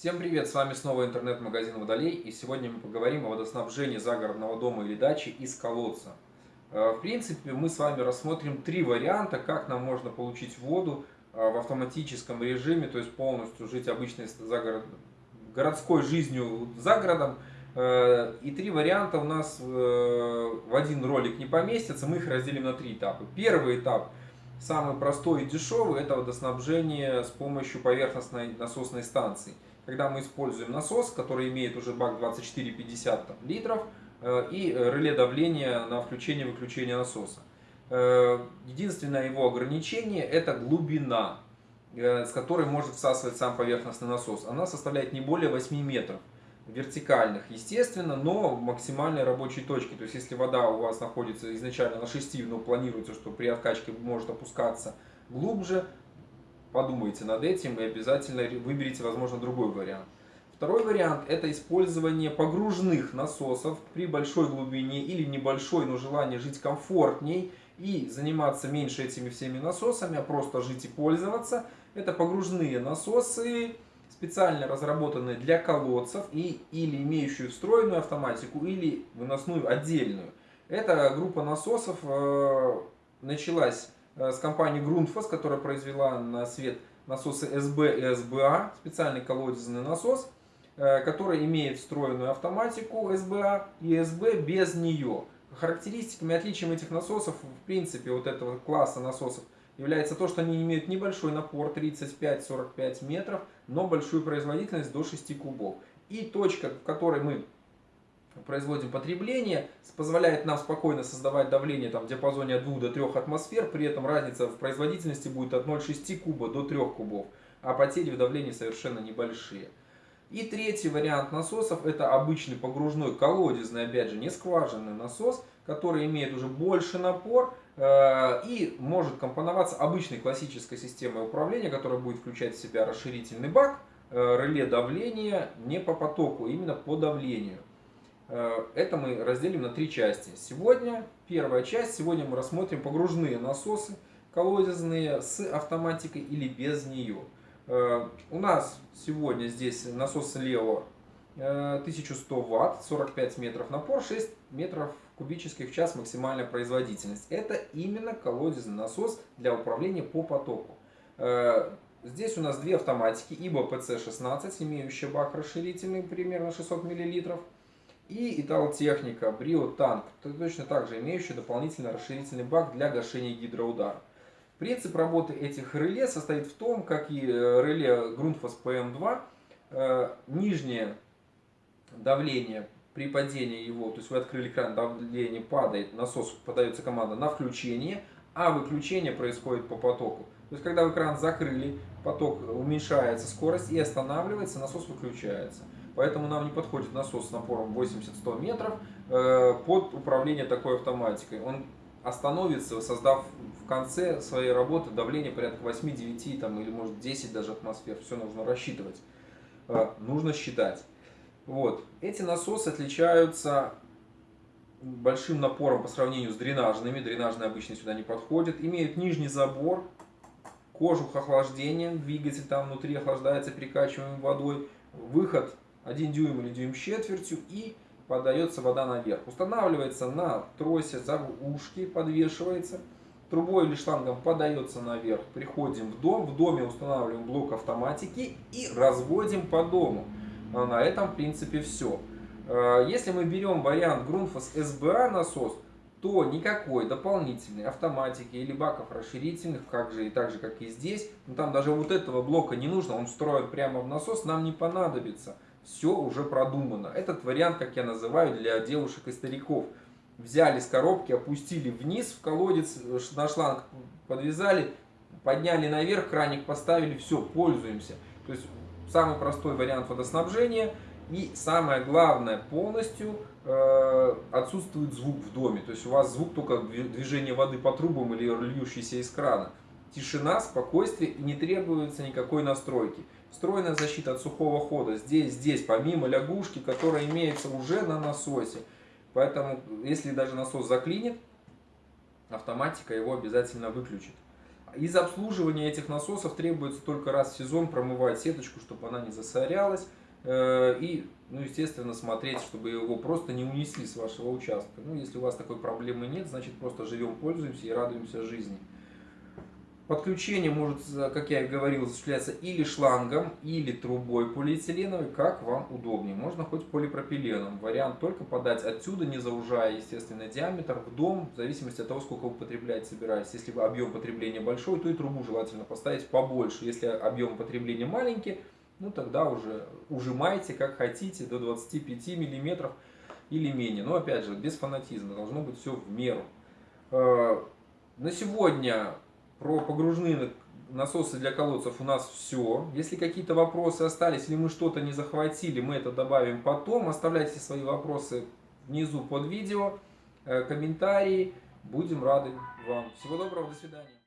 Всем привет, с вами снова интернет-магазин Водолей и сегодня мы поговорим о водоснабжении загородного дома или дачи из колодца. Э, в принципе, мы с вами рассмотрим три варианта, как нам можно получить воду э, в автоматическом режиме, то есть полностью жить обычной загород... городской жизнью за городом. Э, и три варианта у нас в один ролик не поместятся, мы их разделим на три этапа. Первый этап – Самый простой и дешевый – это водоснабжение с помощью поверхностной насосной станции – когда мы используем насос, который имеет уже бак 24-50 литров э, и реле давления на включение-выключение насоса. Э, единственное его ограничение это глубина, э, с которой может всасывать сам поверхностный насос. Она составляет не более 8 метров вертикальных, естественно, но максимальной рабочей точки. То есть, если вода у вас находится изначально на 6, но планируется, что при откачке может опускаться глубже, подумайте над этим и обязательно выберите, возможно, другой вариант. Второй вариант – это использование погружных насосов при большой глубине или небольшой, но желание жить комфортней и заниматься меньше этими всеми насосами, а просто жить и пользоваться. Это погружные насосы, специально разработанные для колодцев и, или имеющие встроенную автоматику, или выносную отдельную. Эта группа насосов э, началась с компанией Grundfos, которая произвела на свет насосы СБ и СБА, специальный колодезный насос, э, который имеет встроенную автоматику СБА и СБ без нее. Характеристиками, отличием этих насосов, в принципе, вот этого класса насосов, является то, что они имеют небольшой напор 35-45 метров, но большую производительность до 6 кубов. И точка, в которой мы производим потребление, позволяет нам спокойно создавать давление там, в диапазоне от 2 до 3 атмосфер, при этом разница в производительности будет от 0,6 куба до 3 кубов, а потери в давлении совершенно небольшие. И третий вариант насосов это обычный погружной колодезный, опять же не скважинный насос, который имеет уже больше напор э, и может компоноваться обычной классической системой управления, которая будет включать в себя расширительный бак, э, реле давления не по потоку, а именно по давлению. Э, это мы разделим на три части. Сегодня, первая часть, сегодня мы рассмотрим погружные насосы, колодезные с автоматикой или без нее. Э, у нас сегодня здесь насос Лео 1100 э, Ватт, 45 метров напор, 6 метров кубических в час максимальная производительность. Это именно колодезный насос для управления по потоку. Здесь у нас две автоматики, ибо PC16, имеющая бак расширительный примерно 600 миллилитров и Италотехника, Брио Танк, точно так же имеющий дополнительный расширительный бак для гашения гидроудара. Принцип работы этих реле состоит в том, как и э, реле Grundfos PM2, э, нижнее давление при падении его, то есть вы открыли кран, давление падает, насос подается команда на включение, а выключение происходит по потоку. То есть когда вы кран закрыли, поток уменьшается скорость и останавливается, насос выключается. Поэтому нам не подходит насос с напором 80-100 метров э, под управление такой автоматикой. Он остановится, создав в конце своей работы давление порядка 8-9 там, или может 10 даже атмосфер. Все нужно рассчитывать. Э, нужно считать. Вот. Эти насосы отличаются большим напором по сравнению с дренажными. Дренажные обычно сюда не подходят. Имеют нижний забор, кожух охлаждения, двигатель там внутри охлаждается перекачиваемой водой. Выход 1 дюйм или дюйм с четвертью и подается вода наверх. Устанавливается на тросе за ушки, подвешивается. Трубой или шлангом подается наверх. Приходим в дом, в доме устанавливаем блок автоматики и разводим по дому. А на этом в принципе все. А, если мы берем вариант Grundfos SBA насос, то никакой дополнительной автоматики или баков расширительных, как же и так же, как и здесь, но там даже вот этого блока не нужно, он встроен прямо в насос, нам не понадобится все уже продумано. Этот вариант, как я называю, для девушек и стариков. Взяли с коробки, опустили вниз в колодец, на шланг подвязали, подняли наверх, краник поставили, все, пользуемся. То есть самый простой вариант водоснабжения. И самое главное, полностью э, отсутствует звук в доме. То есть у вас звук только движение воды по трубам или льющийся из крана. Тишина, спокойствие и не требуется никакой настройки. Встроенная защита от сухого хода здесь, здесь, помимо лягушки, которая имеется уже на насосе. Поэтому, если даже насос заклинит, автоматика его обязательно выключит. Из обслуживания этих насосов требуется только раз в сезон промывать сеточку, чтобы она не засорялась. Э, и, ну, естественно, смотреть, чтобы его просто не унесли с вашего участка. Ну, если у вас такой проблемы нет, значит просто живем, пользуемся и радуемся жизни. Подключение может, как я и говорил, осуществляться или шлангом, или трубой полиэтиленовой, как вам удобнее. Можно хоть полипропиленом. Вариант только подать отсюда, не заужая, естественно, диаметр в дом, в зависимости от того, сколько вы потребляете, собираетесь. Если объем потребления большой, то и трубу желательно поставить побольше. Если объем потребления маленький, ну тогда уже ужимайте как хотите, до 25 миллиметров или менее. Но опять же, без фанатизма, должно быть все в меру. Э, на сегодня про погружные насосы для колодцев у нас все. Если какие-то вопросы остались, или мы что-то не захватили, мы это добавим потом. Оставляйте свои вопросы внизу под видео, э, комментарии. Будем рады вам. Всего доброго, до свидания.